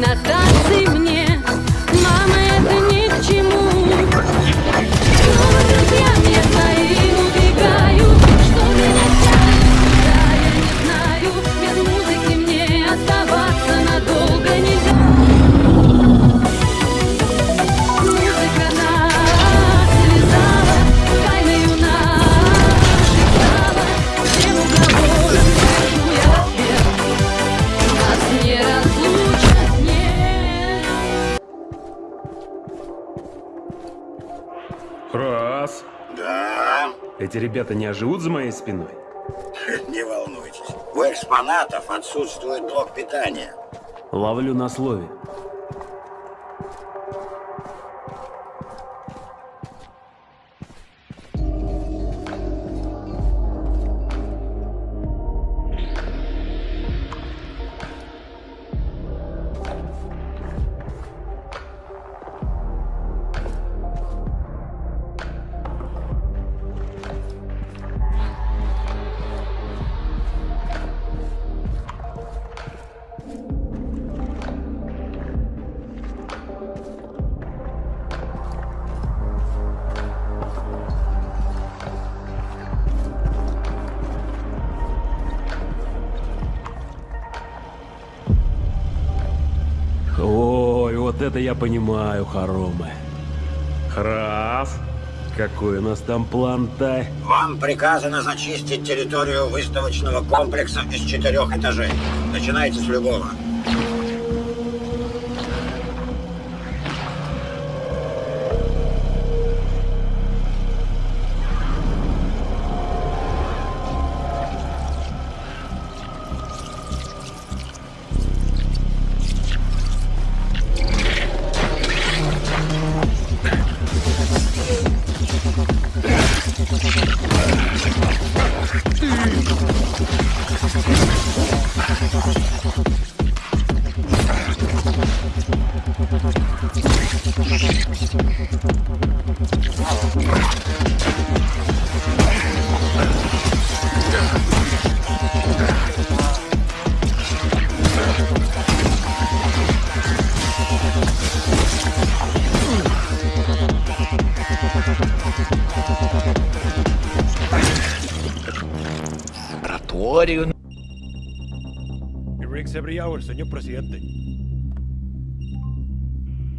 темнота Раз. Да, Эти ребята не оживут за моей спиной? не волнуйтесь. У экспонатов отсутствует блок питания. Ловлю на слове. Это я понимаю, хоромы. Раз. Какой у нас там план-то? Вам приказано зачистить территорию выставочного комплекса из четырех этажей. Начинайте с любого. Laboratorio. Rigs every hour, señor presidente.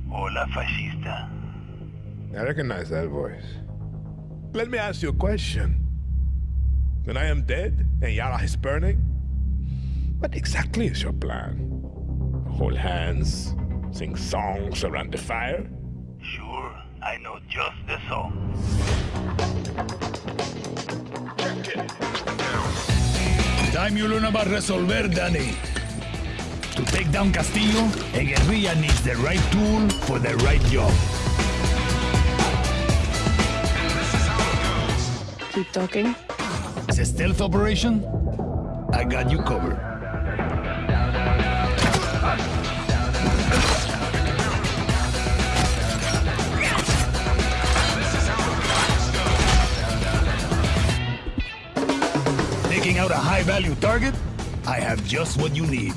Hola, fascista. I recognize that voice. Let me ask you a question. When I am dead and Yara is burning, what exactly is your plan? Hold hands, sing songs around the fire? Sure, I know just the song. Time you learn about resolver, Dani. To take down Castillo, a guerrilla needs the right tool for the right job. Keep talking. It's a stealth operation. I got you covered. High-value target? I have just what you need.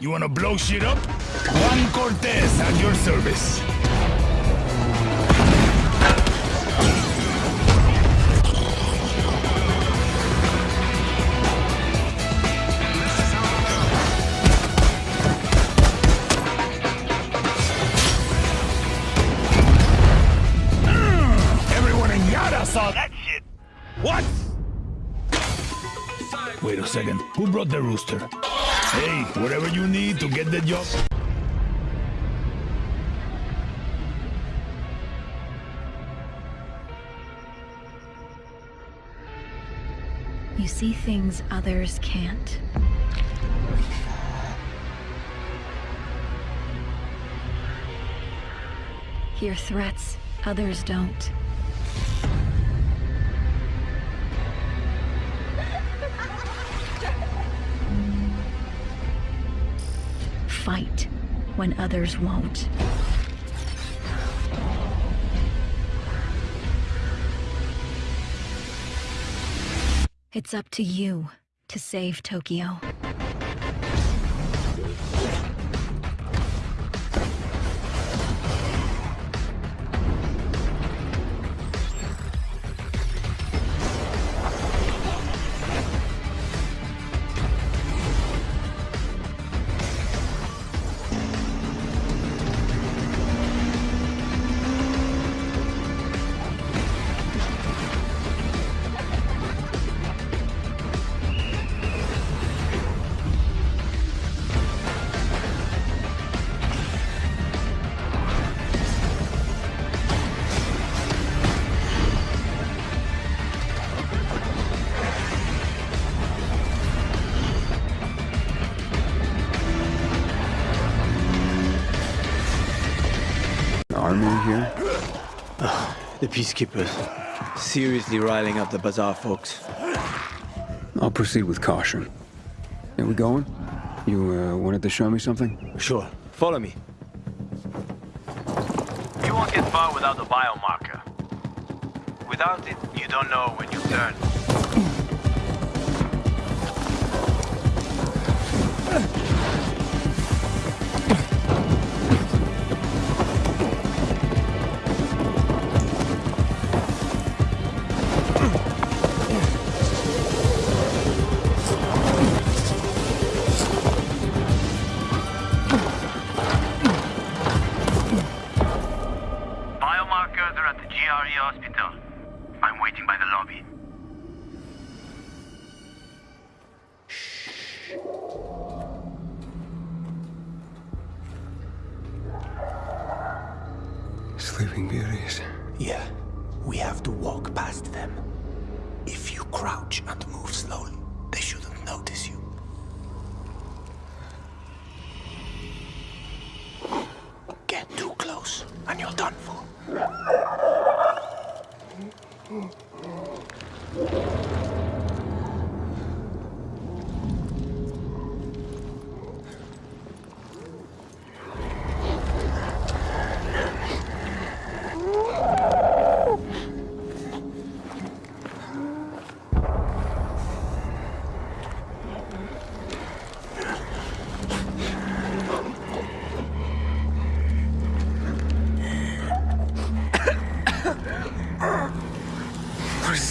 You wanna blow shit up? Juan Cortez at your service. Brought the rooster? Hey, whatever you need to get the job. You see things others can't. Hear threats others don't. when others won't. It's up to you to save Tokyo. The Peacekeepers. Seriously riling up the Bazaar folks. I'll proceed with caution. Are we going? You uh, wanted to show me something? Sure. Follow me. You won't get far without the biomarker. Without it, you don't know when you turn.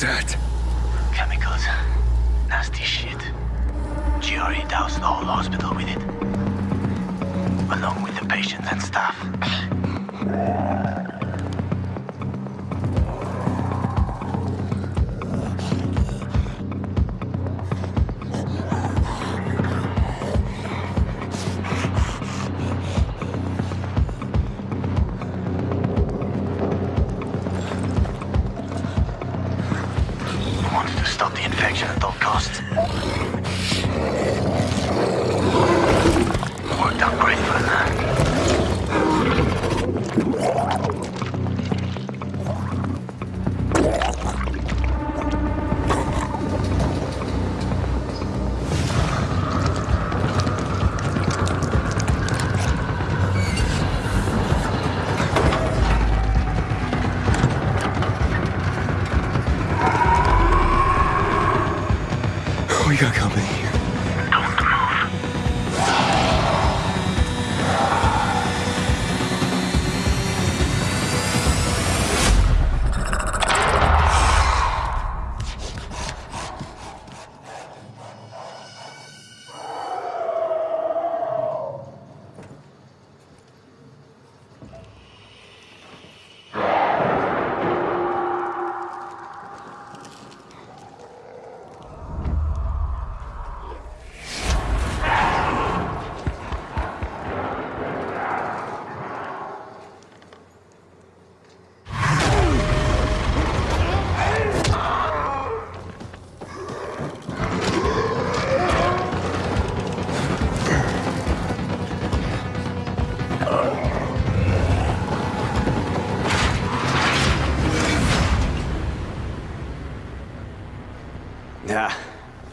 That? Chemicals. Nasty shit. GRE doused the whole hospital with it. Along with the patients and staff.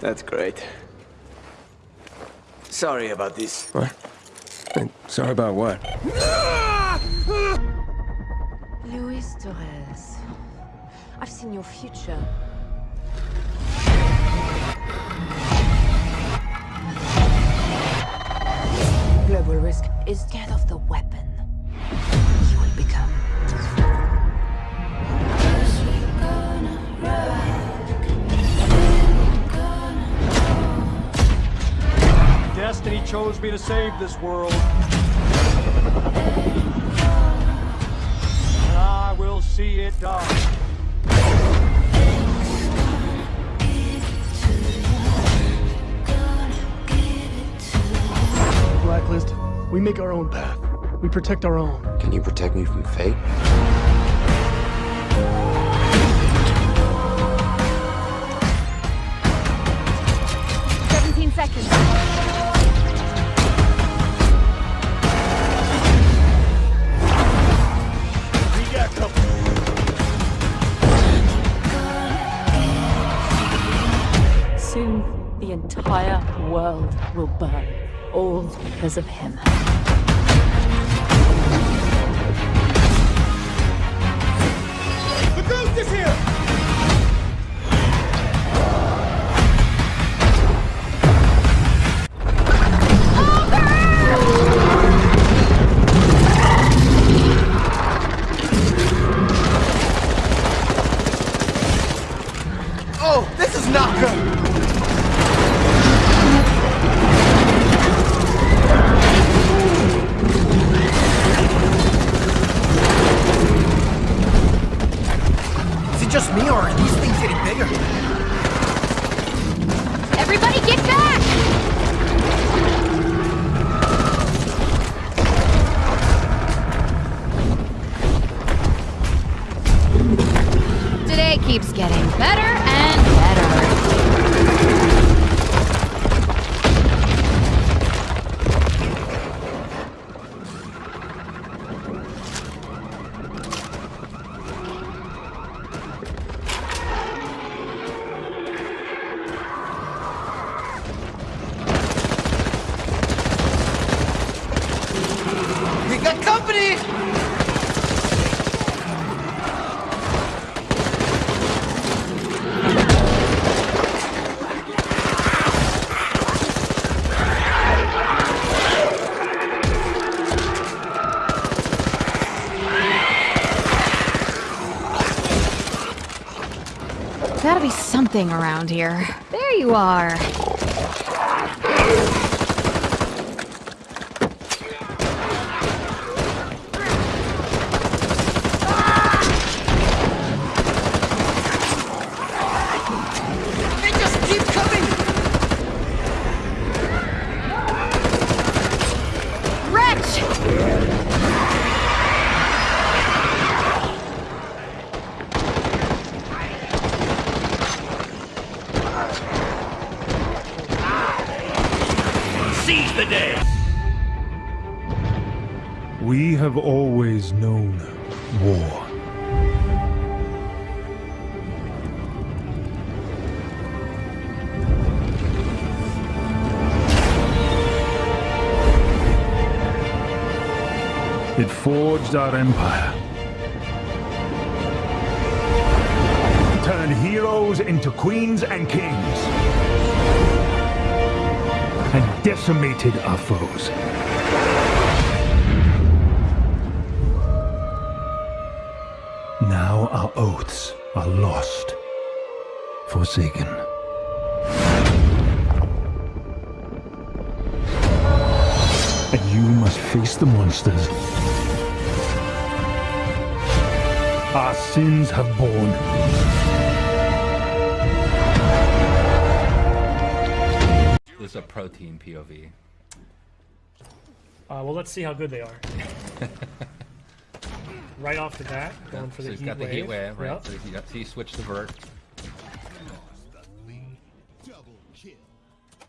That's great. Sorry about this. What? And sorry about what? Luis Torres. I've seen your future. Global risk is death of the weapon. You will become. Destiny chose me to save this world. And I will see it done. Blacklist, we make our own path. We protect our own. Can you protect me from fate? Soon, the entire world will burn. All because of him. The ghost is here! Me, or are these things getting bigger? Got company! Gotta be something around here. There you are. It forged our empire. Turned heroes into queens and kings. And decimated our foes. Now our oaths are lost. Forsaken. And you must face the monsters our sins have borne. This is a protein POV. Uh, well, let's see how good they are. right off the bat, going for so the he's heat got the wave. heat wave, right? Yep. So he, so he switched to vert.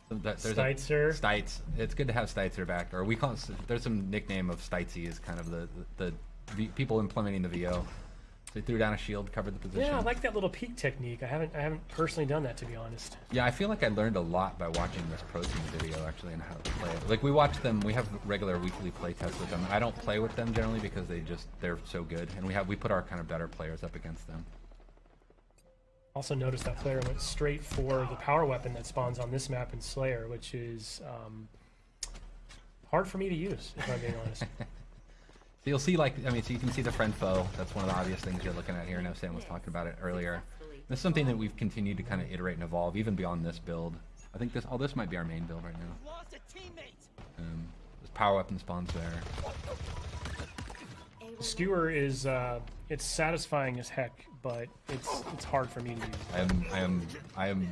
So that- there's a- Steitzer. Steitz. It's good to have Steitzer back. Or we call it, there's some nickname of Steitzy is kind of the, the, the people implementing the VO. He threw down a shield, covered the position. Yeah, I like that little peek technique. I haven't, I haven't personally done that to be honest. Yeah, I feel like I learned a lot by watching this protein video actually and how to play it. Like we watch them, we have regular weekly play tests with them. I don't play with them generally because they just they're so good, and we have we put our kind of better players up against them. Also noticed that player went straight for the power weapon that spawns on this map in Slayer, which is um, hard for me to use, if I'm being honest. So you'll see, like, I mean, so you can see the friend foe. That's one of the obvious things you're looking at here. I know Sam was talking about it earlier. This is something that we've continued to kind of iterate and evolve, even beyond this build. I think this, oh, this might be our main build right now. Um, there's power weapon spawns there. Skewer is uh, it's satisfying as heck, but it's it's hard for me to use. I am, I am, I am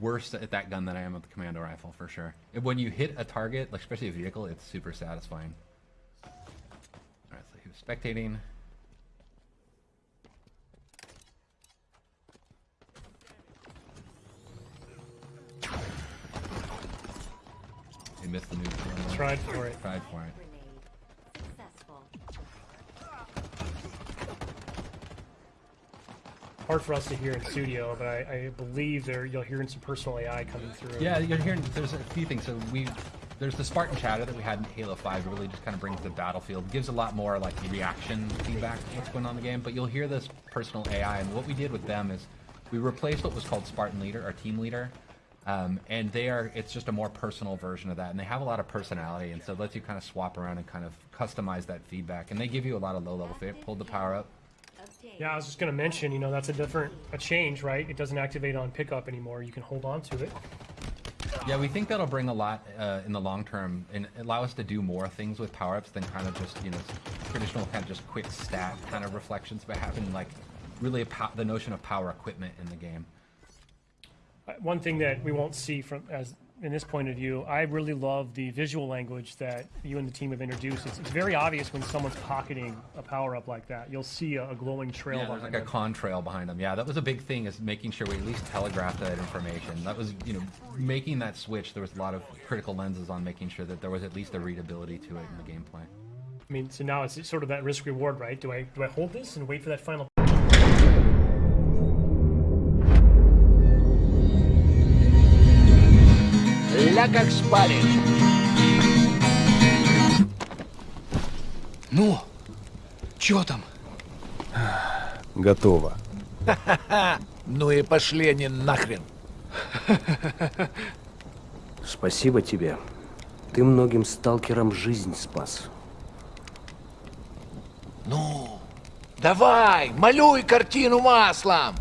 worse at that gun than I am at the commando rifle for sure. And when you hit a target, like especially a vehicle, it's super satisfying. Spectating. He missed the new. Tried for it. Tried for it. Hard for us to hear in studio, but I, I believe there you'll hear some personal AI coming through. Yeah, you're hearing. There's a few things. So we, there's the Spartan chatter that we had in Halo 5. It really just kind of brings the battlefield, gives a lot more like reaction feedback to what's going on in the game. But you'll hear this personal AI, and what we did with them is we replaced what was called Spartan Leader, our team leader, um, and they are. It's just a more personal version of that, and they have a lot of personality, and so it lets you kind of swap around and kind of customize that feedback. And they give you a lot of low level. feedback. Pulled the power up. Yeah, I was just going to mention, you know, that's a different a change, right? It doesn't activate on pickup anymore. You can hold on to it. Yeah, we think that'll bring a lot uh, in the long term and allow us to do more things with power ups than kind of just you know traditional kind of just quick stat kind of reflections, but having like really the notion of power equipment in the game. Uh, One thing that we won't see from as in this point of view, I really love the visual language that you and the team have introduced. It's, it's very obvious when someone's pocketing a power up like that. You'll see a, a glowing trail Yeah, like a them. contrail behind them. Yeah, that was a big thing is making sure we at least telegraphed that information. That was, you know, making that switch. There was a lot of critical lenses on making sure that there was at least a readability to it in the gameplay. I mean, so now it's sort of that risk reward, right? Do I do I hold this and wait for that final? Как спаришь. Ну, чё там? Готово. Ну и пошли они нахрен. Спасибо тебе. Ты многим сталкерам жизнь спас. Ну, давай, малюй картину маслом.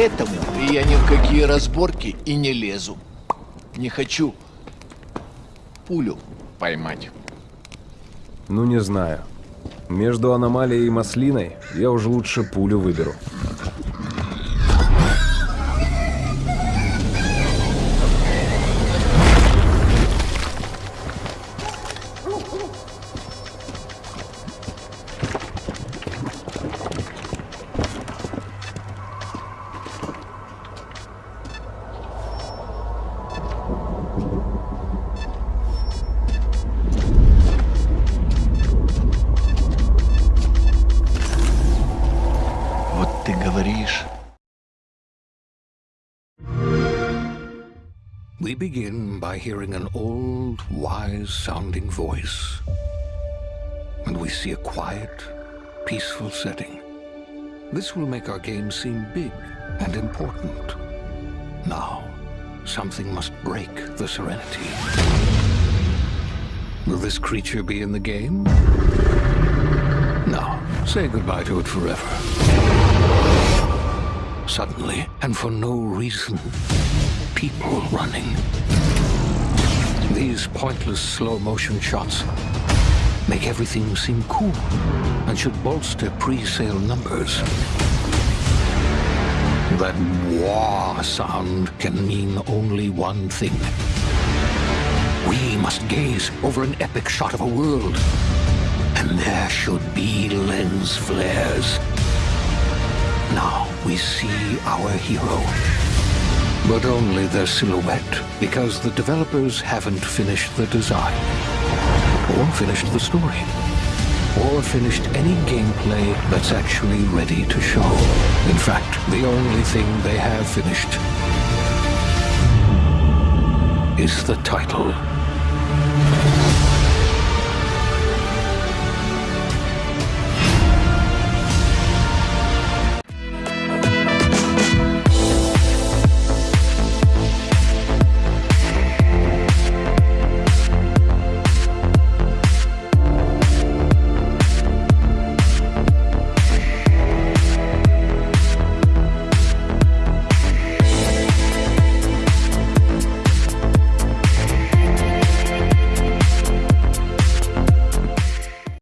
Поэтому я ни в какие разборки и не лезу. Не хочу пулю поймать. Ну, не знаю. Между аномалией и маслиной я уже лучше пулю выберу. ты говоришь. We begin by hearing an old, wise-sounding voice. And we see a quiet, peaceful setting. This will make our game seem big and important. Now, something must break the serenity. Will this creature be in the game? No. Say goodbye to it forever. Suddenly, and for no reason, people running. These pointless slow-motion shots make everything seem cool and should bolster pre-sale numbers. That wah sound can mean only one thing. We must gaze over an epic shot of a world, and there should be lens flares. Now we see our hero but only their silhouette, because the developers haven't finished the design, or finished the story, or finished any gameplay that's actually ready to show. In fact, the only thing they have finished is the title.